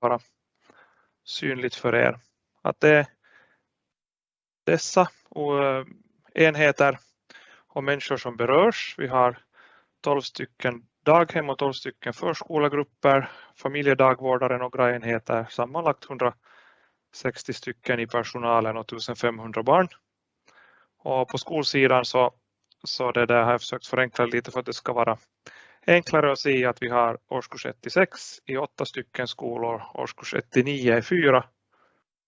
vara synligt för er. Att det är dessa eh, enheter och människor som berörs. Vi har 12 stycken daghem och 12 stycken förskolegrupper, familjedagvårdare, några enheter, sammanlagt 160 stycken i personalen och 1500 barn. Och på skolsidan så, så det där har jag försökt förenkla lite för att det ska vara enklare att se att vi har årskurs 1 till 6 i åtta stycken skolor, årskurs 1 till 9 i fyra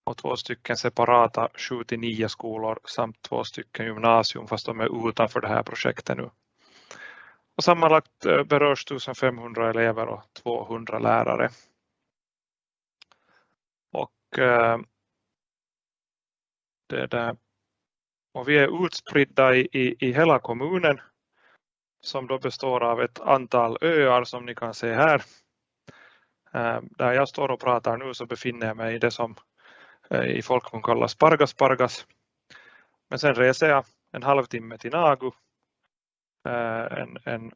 och två stycken separata 7 till 9 skolor samt två stycken gymnasium fast de är utanför det här projektet nu. Och sammanlagt eh, berörs 1500 elever och 200 lärare. Och eh, det där. Och vi är utspridda i, i, i hela kommunen som då består av ett antal öar som ni kan se här. Där jag står och pratar nu så befinner jag mig i det som i folkmun kallas Pargas Pargas. Men sen reser jag en halvtimme till Nagu en, en,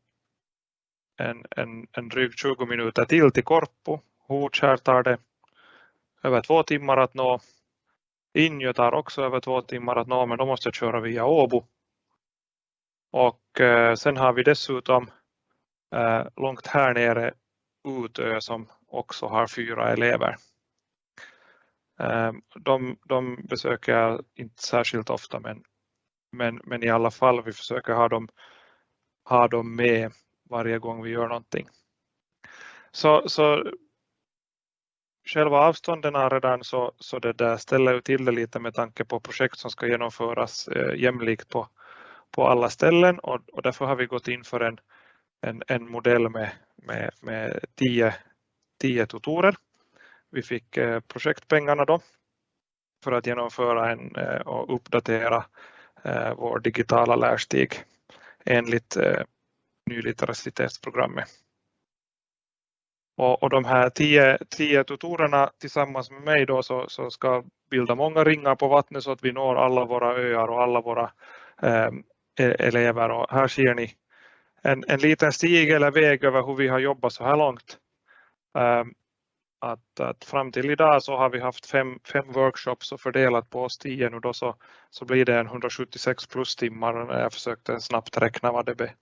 en, en, en dryg 20 minuter till till Korpo. Hotskär tar det över två timmar att nå. Injö tar också över två timmar att nå men då måste jag köra via Åbo. Och eh, sen har vi dessutom eh, långt här nere Utö som också har fyra elever. Ehm, de, de besöker jag inte särskilt ofta men, men, men i alla fall vi försöker ha dem ha dem med varje gång vi gör någonting. Så, så själva avstånden är redan så, så det där ställer till det lite med tanke på projekt som ska genomföras eh, jämlikt på, på alla ställen och, och därför har vi gått in för en, en, en modell med, med, med tio, tio tutorer. Vi fick eh, projektpengarna då för att genomföra en, eh, och uppdatera eh, vår digitala lärstig enligt nylitteracitetsprogrammet. Och, och de här tio, tio tutorerna tillsammans med mig då så, så ska bilda många ringar på vattnet så att vi når alla våra öar och alla våra eh, E, elever. Och här ser ni en, en liten stig eller väg över hur vi har jobbat så här långt. Ehm, att, att fram till idag så har vi haft fem, fem workshops och fördelat på oss tio nu då så, så blir det en 176 plus timmar när jag försökte snabbt räkna vad det, be,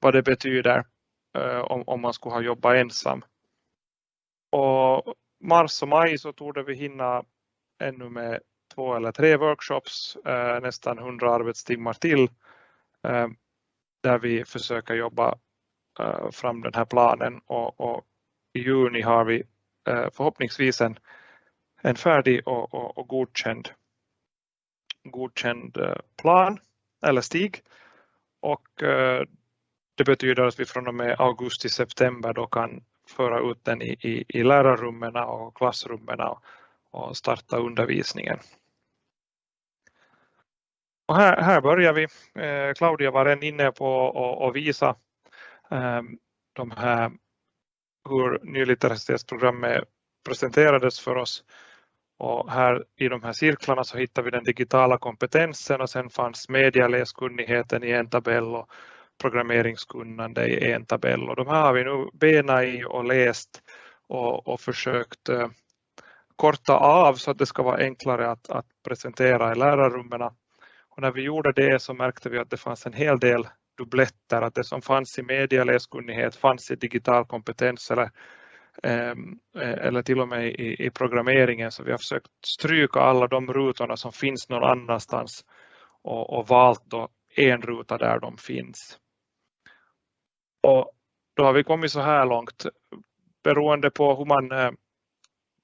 vad det betyder e, om, om man skulle ha jobbat ensam. Och mars och maj så tog vi hinna ännu med två eller tre workshops, eh, nästan 100 arbetstimmar till eh, där vi försöker jobba eh, fram den här planen och, och i juni har vi förhoppningsvis en, en färdig och, och, och godkänd, godkänd plan eller stig. Och det betyder att vi från och med augusti-september då kan föra ut den i, i, i lärarrummen och klassrummen och starta undervisningen. Och här, här börjar vi. Eh, Claudia var redan inne på att visa ehm, de här hur nylitteracitetsprogrammet presenterades för oss. Och här i de här cirklarna så hittar vi den digitala kompetensen och sen fanns medialäskunnigheten i en tabell och programmeringskunnande i en tabell. Och de här har vi nu benat i och läst och, och försökt eh, korta av så att det ska vara enklare att, att presentera i lärarrummen. Och när vi gjorde det så märkte vi att det fanns en hel del dubbletter, att det som fanns i medialäskunnighet fanns i digital kompetens eller, ehm, eh, eller till och med i, i programmeringen. Så vi har försökt stryka alla de rutorna som finns någon annanstans och, och valt då en ruta där de finns. Och då har vi kommit så här långt. Beroende på hur man eh,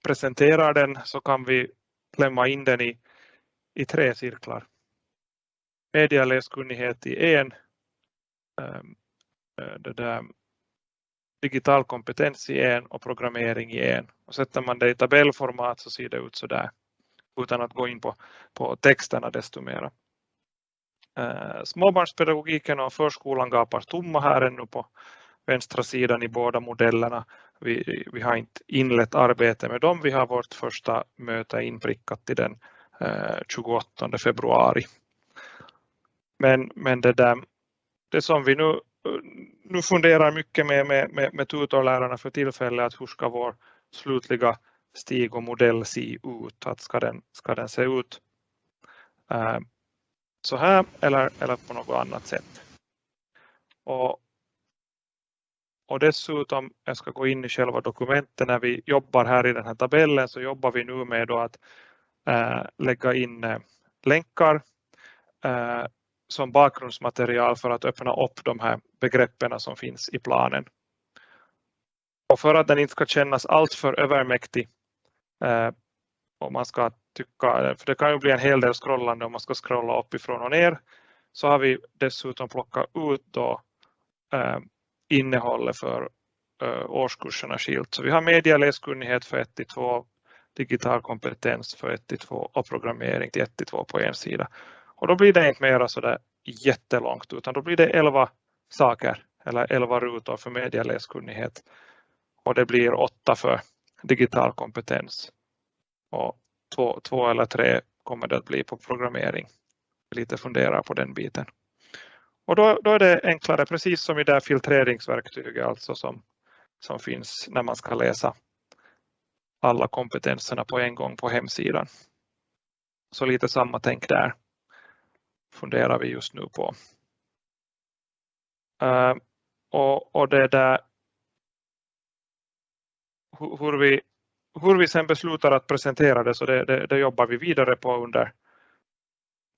presenterar den så kan vi klämma in den i, i tre cirklar. Medialäskunnighet i en, ähm, äh, det där, digital kompetens i en och programmering i en. Och sätter man det i tabellformat så ser det ut så där utan att gå in på, på texterna desto mera. Äh, småbarnspedagogiken och förskolan gapar tomma här ännu på vänstra sidan i båda modellerna. Vi, vi har inte inlett arbete med dem. Vi har vårt första möte inprickat till den äh, 28 februari. Men, men det där, det som vi nu, nu funderar mycket med, med, med, med tutorlärarna för tillfället, att hur ska vår, slutliga stig och modell se ut? Att ska, den, ska den se ut äh, så här eller, eller på något annat sätt? Och, och dessutom, jag ska gå in i själva dokumentet, när vi jobbar här i den här tabellen så jobbar vi nu med att äh, lägga in äh, länkar äh, som bakgrundsmaterial för att öppna upp de här begreppen som finns i planen. Och för att den inte ska kännas alltför övermäktig eh, och man ska tycka, eh, för det kan ju bli en hel del scrollande om man ska scrolla uppifrån och ner, så har vi dessutom plockat ut då, eh, innehållet för eh, årskurserna skilt. Så vi har medieläskunnighet för 1 till 2, digital kompetens för 1 till 2 och programmering till 1 till 2 på en sida. Och då blir det inte mera sådär jättelångt utan då blir det 11 saker eller 11 rutor för medieläskunnighet och det blir 8 för digital kompetens och två, två eller tre kommer det att bli på programmering. Lite fundera på den biten. Och då, då är det enklare, precis som i det filtreringsverktyget alltså som, som finns när man ska läsa alla kompetenserna på en gång på hemsidan. Så lite samma tänk där funderar vi just nu på. Uh, och, och det där hur vi hur vi sen beslutar att presentera det så det, det, det, jobbar vi vidare på under,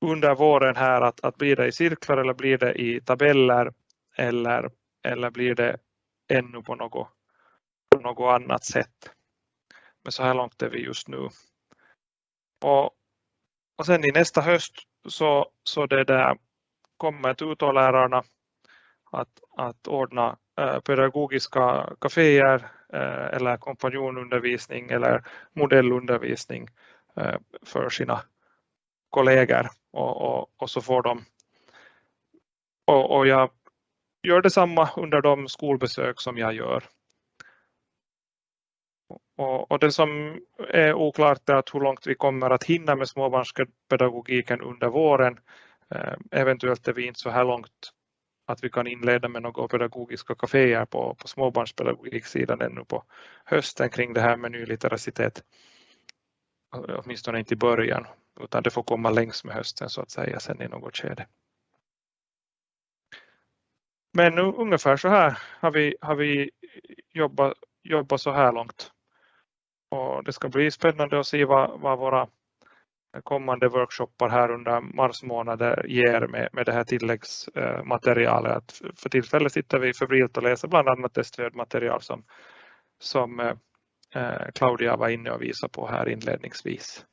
under våren här att, att blir det i cirklar eller blir det i tabeller eller, eller blir det ännu på något, på något annat sätt. Men så här långt är vi just nu. Och, och sen i nästa höst så, så det där kommer tutorlärarna att, att ordna eh, pedagogiska kaféer eh, eller kompanjonundervisning eller modellundervisning eh, för sina kollegor och, och, och så får de och, och jag gör detsamma under de skolbesök som jag gör. Och, och, det som är oklart är att hur långt vi kommer att hinna med småbarnspedagogiken under våren. Eh, eventuellt är vi inte så här långt att vi kan inleda med några pedagogiska kaféer på, på småbarnspedagogiksidan ännu på hösten kring det här med nylitteracitet. Åtminstone inte i början, utan det får komma längs med hösten så att säga sen i något skede. Men nu, ungefär så här har vi, har vi jobbat, jobbat så här långt. Och det ska bli spännande att se vad, vad våra kommande workshoppar här under mars månad ger med, med det här tilläggsmaterialet. För tillfället sitter vi febrilt och läser bland annat det stödmaterial som, som eh, Claudia var inne och visade på här inledningsvis.